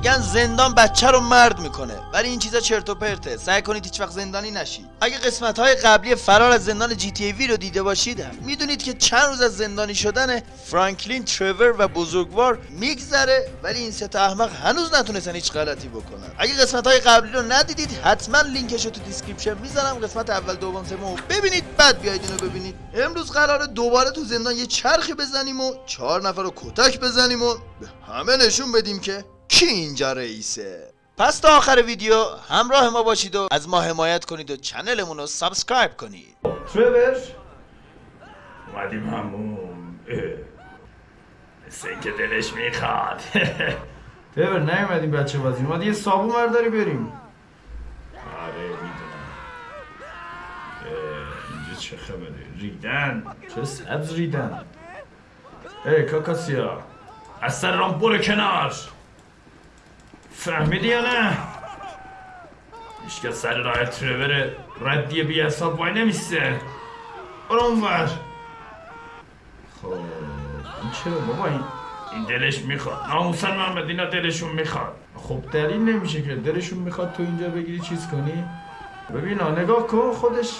میگن زندان بچه رو مرد می‌کنه. ولی این چیزا چرت و پرته. سعی کنید هیچ وقت زندانی نشید اگه قسمت های قبلی فرار از زندان GTA V رو دیده باشید می‌دونید که چند روز از زندانی شدن فرانکلین ترور و بزرگوار میگذره. ولی این سه تا احمق هنوز نتونستن هیچ غلطی بکنن. اگه قسمت های قبلی رو ندیدید حتما لینکش رو تو description می‌ذارم. قسمت اول دوم سوم ببینید. بعد بیاید اینو ببینید. امروز قراره دوباره تو زندان یه چرخی بزنیم و چهار نفر رو کتک بزنیم و به همه نشون بدیم که کی اینجا رئیسه؟ پس تا آخر ویدیو همراه ما باشید و از ما حمایت کنید و channel مون رو subscribe کنید. ترور اومدیم همون. مثل اینکه دلش می‌خواد. ترور نیومدیم بچه بازی. اومد یه صابون برداری بریم. آره می‌دونم. اینجا چه خبره؟ ریدن؟ چه سبز ریدن؟ ای کاکاسیا. از سر رام برو کنار. فهمیدی یا نه؟ هیچ که سر راه ترور ردی بی حساب وای نمیسته برو اونور. خب این چرا بابا؟ این این دلش می‌خواد. ناموسن محمد اینا دلشون می‌خواد. خب دلیل نمیشه که دلشون می‌خواد تو اینجا بگیری چیز کنی. ببین ها، نگاه کن خودش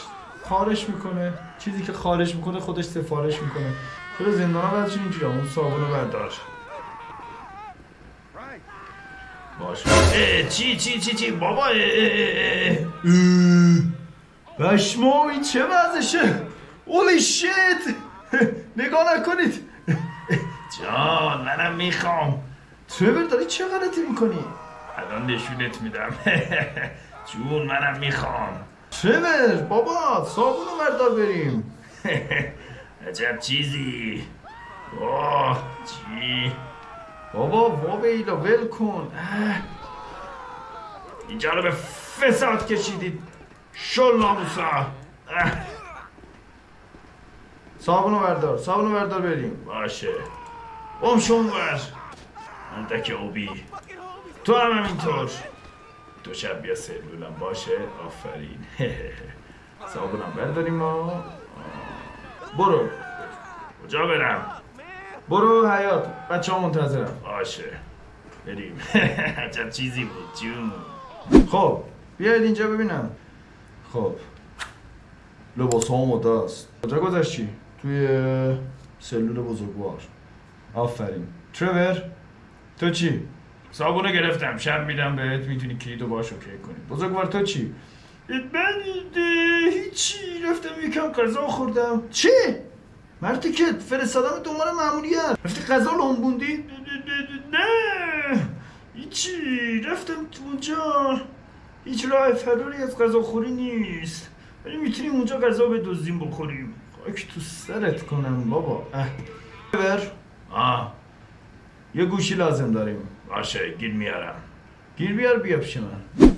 خارش می‌کنه. چیزی که خارش می‌کنه خودش سفارش می‌کنه. چرا زندان ها اینجوری اون صابون رو بردار. باش چی چی چی چی؟ بابا. بشمو این چه وضعشه؟ اولی شیت نگاه نکنید. جان منم می‌خوام. ترور داری چه غلطی می‌کنی؟ الان نشونت میدم. جون منم می‌خوام. ترور بابا صابون رو بردار بریم. عجب چیزی. اوه چی؟ بابا وابیلا ول کن. اینجا رو به فساد کشیدید. شل ناموسا اه، صابون رو بردار صابون رو بردار بریم. باشه. بم شون ور اندک اوبی تو هم همینطور. دو شب بیا سلولم. باشه. آفرین. صابونم برداریم ما. برو. کجا برم؟ برو حیات بچه ها منتظرم. باشه. بریم. عجب چیزی بود جون؟ خب بیاید اینجا ببینم. خب. لباس ها آماده است کجا گذاشتی؟ توی سلول بزرگوار. آفرین. ترور تو چی؟ صابونه گرفتم. شب میدم بهت می‌تونی کلیدو باش اوکی کنی. بزرگوار تو چی؟ من هیچی. رفتم یکم غذا خوردم. چی؟ مرتی که فرستادم دنبال ماموریت رفتی غذا لنبوندی؟ نه هیچی. رفتم تو اونجا. هیچ راه فراری از غذا خوری نیست. ولی می‌تونیم اونجا غذا بدزدیم بخوریم. خاک تو سرت کنم بابا. اه. ترور آه. یه گوشی لازم داریم. باشه گیر میارم. گیر بیار بیا پیش من.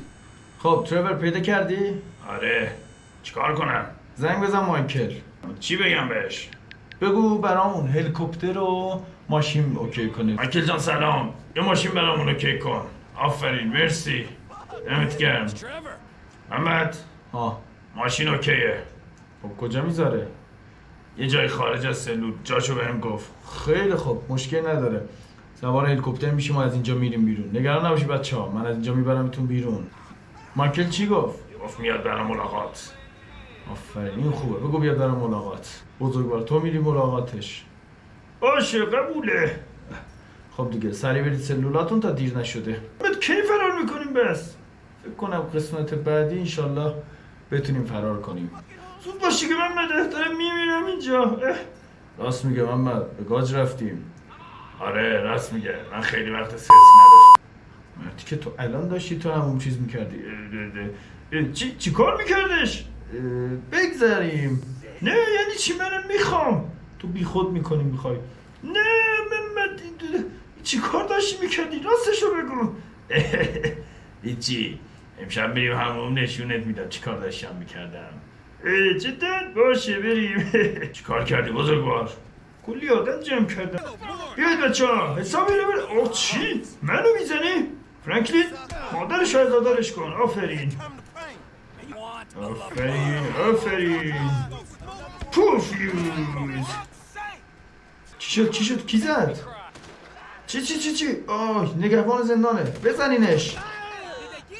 خب ترور پیدا کردی؟ آره. چیکار کنم؟ زنگ بزن مایکل چی بگم بهش؟ بگو برامون هلیکوپتر و ماشین OK کنید. مایکل جان سلام. یه ماشین برامون OK کن. آفرین مرسی. دمت گرم. محمد ها ماشین اوکیه. خب کجا می‌ذاره؟ یه جای خارج از سلول. جاشو بهم گفت. خیلی خوب مشکل نداره. سوار هلیکوپتر میشیم و از اینجا میریم بیرون. نگران نباشی بچه ها من از اینجا میبرمتون بیرون. مایکل چی گفت؟ گفت میاد برام ملاقات آفرین. این خوبه. بگو بیاد برام ملاقات. بزرگوار. تو میری ملاقاتش. باشه قبوله. خب دیگه سری برید سلولاتون تا دیر نشده. بعد کی فرار می‌کنیم بس؟ فکر کنم قسمت بعدی انشالله بتونیم فرار کنیم. زود باشی که من مده دارم میمیرم اینجا. اه. راست میگه محمد. به گاج رفتیم. آره راست میگه. من خیلی وقت سرسی نداشتم. مردی که تو الان داشتی تو همون چیز می‌کردی. اه، اه، اه، چی چی کار میکردش؟ بگذریم نه یعنی چی؟ منم می‌خوام. تو بی خود می‌کنی می‌خوای. نه محمد این- چی کار داشتی می‌کردی؟ راستشو بگو. هیچی. امشب میریم همون نشونت میدم. چی کار داشتم می‌کردم؟ جدا باشه بریم. چی کار کردی بزرگوار کلی آدم جمع کردم. بیاید بچه ها حساب اینو بر چی؟ منو می‌زنی؟ فرانکلین مادرش از دادرش کن آفرین. آفرین آفرین. پوفیوز. چی شد چی شد؟ کی زد؟ چی چی چی چی؟ آه نگهبان زندانه. بزنینش.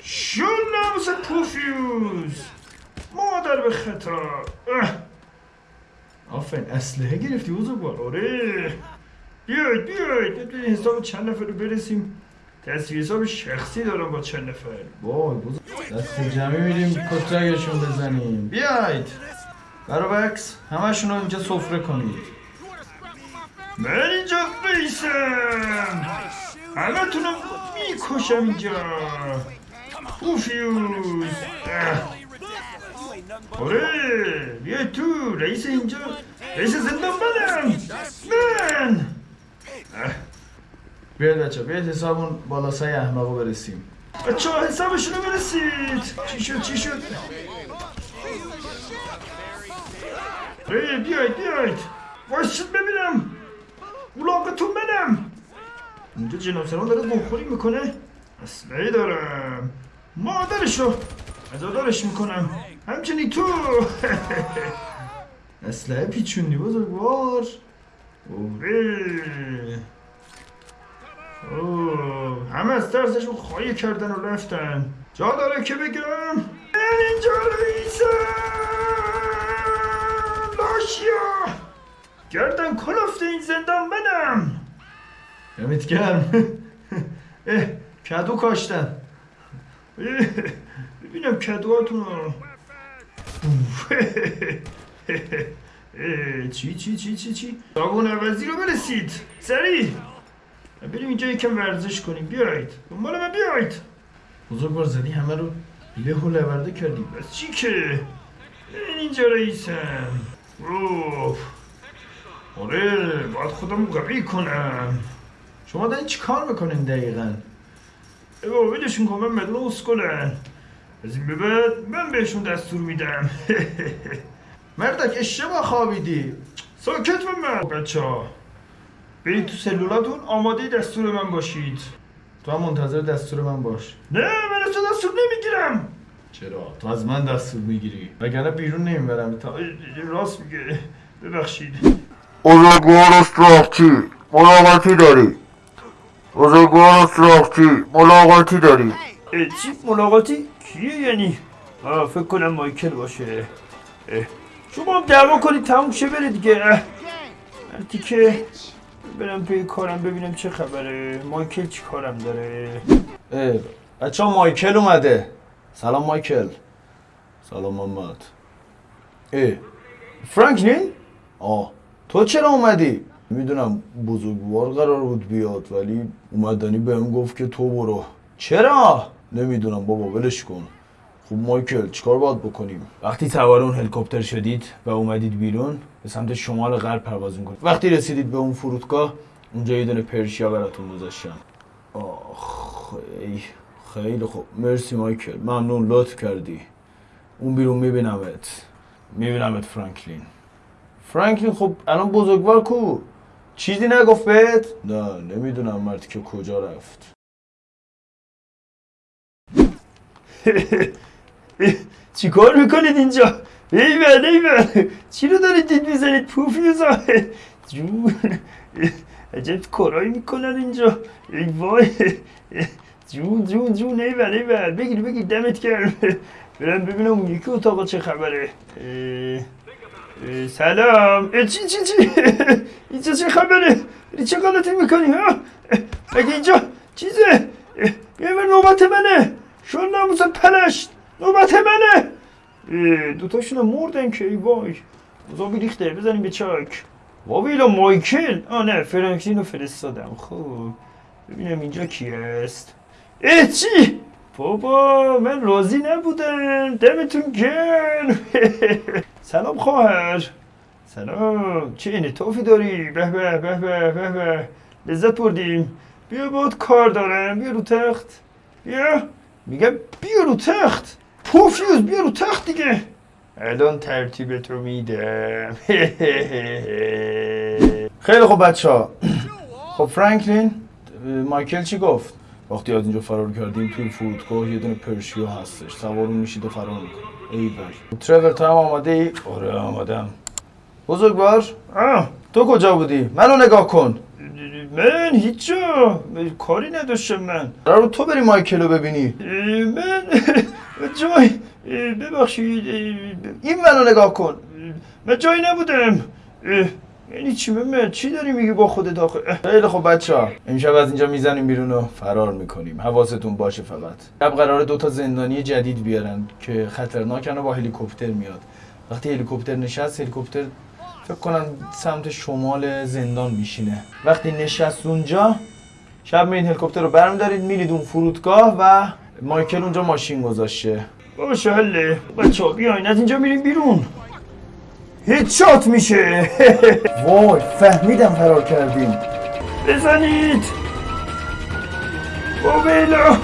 شل ناموس پوفیوز. مادر به خطا. آفرین اسلحه گرفتی بزرگوار آره. بیاید بیاید. ببین حساب چند نفر رو برسیم. تصویر حساب شخصی دارم با چند نفر. وای بزرگ. دست جمعی میریم کترگشون بزنیم. بیاید برابکس همشون رو اینجا سفره کنید. من اینجا رئیسم همه تونم می‌کشم اینجا. پوفیوز اه. آره. بیا تو. رئیس اینجا. رئیس زندان منم من. بیاید بچه بیاید حسابون بالا سای احمقو برسیم. بچه ها حسابشون رو برسید. چی شد چی شد؟ ای بیاید بیاید. وایسید ببینم. اولاغتون منم. اینجا جناب سلام داره گمخوری می‌کنه. اسلحه دارم. مادرشو ازادارش می‌کنم. همچنین تو. اسلحه پیچوندی بزرگوار. اوه. اوه همه از ترسشون خواهی کردن و رفتن. جا داره که بگم اینجا رئیسم لاشیا گردن کلفت این زندان منم. دمت گرم. اه کدو کاشتن اه، ببینم کدوهاتون رو. چی چی چی چی چی؟ صابون عوضی رو برسید. سریع. بریم اینجا یکم ورزش کنیم. بیایید. دنبال من بیایید. بزرگوار زدی همه رو له و لورده کردی. بس چی که؟ اینجا رئیسم. اوه آره باید خودم قوی کنم. شما دارین چی کار می‌کنین دقیقا؟ ای بابا ولشون کن من مدل اسکلن از این به بعد من بهشون دستور میدم. مردک اشتباه خوابیدی. ساکت و من بچه ها برید تو سلولاتون آماده دستور من باشید. تو هم منتظر دستور من باش. نه من از تو دستور نمی‌گیرم. چرا؟ تو از من دستور می‌گیری. وگرنه بیرون نمی‌برم. تا راست میگه. ببخشید. بزرگوار استراخچی ملاقاتی داری. بزرگوار استراخچی ملاقاتی داری. چی؟ ملاقاتی؟ کیه یعنی؟ آه فکر کنم مایکل باشه. اه، شما هم دعوا کنید تموم شه بره دیگه. مرتی که برم توی کارم ببینم چه خبره. مایکل چی کارم داره؟ بچه مایکل اومده. سلام مایکل. سلام محمد. اه فرانکلین آه تو چرا اومدی؟ می‌دونم بزرگوار قرار بود بیاد ولی اومدنی بهم گفت که تو برو. چرا؟ نمی‌دونم بابا ولش کن. خب مایکل چیکار باید بکنیم؟ وقتی سوار اون هلیکوپتر شدید و اومدید بیرون به سمت شمال غرب پرواز می‌کنید. وقتی رسیدید به اون فرودگاه اونجا یه دونه پرشیا براتون گذاشتم. آخ ای خیلی خوب. مرسی مایکل. ممنون. لطف کردی. اون بیرون میبینمت. میبینمت فرانکلین. فرانکلین خب الان بزرگوار کو؟ چیزی نگفت بهت؟ نه نمی‌دونم مرد که کجا رفت. چی کار می‌کنید اینجا ایول ایول چی رو دارید دید می‌زنید پوفیوزا جون عجب کارایی می‌کنن اینجا ای وای جون جون جون ایول ایول بگیر بگیر دمت گرم برم ببینم اون یکی اتاقا چه خبره سلام چی چی چی اینجا چه خبره ای چه غلطی می‌کنی ها مگه اینجا چیزه بیا بر نوبت منه شون ناموس پلشت نوبت منه! دوتاشون مردن که ای وای. مزابی ریخته بزنیم به چاک. وابیلا مایکل! آه نه فرانکلین رو فرستادم. خب ببینم اینجا کی است اه چی؟ بابا من راضی نبودم. دمتون گرم. سلام خواهر. سلام. چه انعطافی داری؟ به به به به به به. لذت بردیم. بیا باید کار دارم. بیا رو تخت. بیا. میگم بیا رو تخت. پوفیوز بیا رو تخت دیگه. الان ترتیبت رو میدم. خیلی خوب بچه ها. خب فرانکلین مایکل چی گفت؟ وقتی از اینجا فرار کردیم توی فرودگاه یه دونه پرشیو هستش. سوار میشید و فرار می‌کنه. ای بای ترور تو هم آماده ای؟ آره آمادم. بزرگوار تو کجا بودی؟ منو نگاه کن. من؟ هیچ کاری نداشتم من. قرار تو بری مایکل رو ببینی. من؟ اه، ببخشید این منو نگاه کن. من جایی نبودم. یعنی چی؟ من چی داری میگی با خودت آخه؟ خیلی خب بچه ها امشب از اینجا می‌زنیم بیرون و فرار می‌کنیم. حواستون باشه فقط. شب قراره دوتا زندانی جدید بیارن که خطرناکن و با هلیکوپتر میاد. وقتی هلیکوپتر نشست هلیکوپتر فکر کنم سمت شمال زندان میشینه. وقتی نشست اونجا شب میرین هلیکوپتر رو برمیدارید میرید اون فرودگاه و مایکل اونجا ماشین گذاشته. باشه حله بچه بیاین از اینجا میریم بیرون. هیچ شات میشه. وای فهمیدم فرار کردیم بزنید. اوبیلا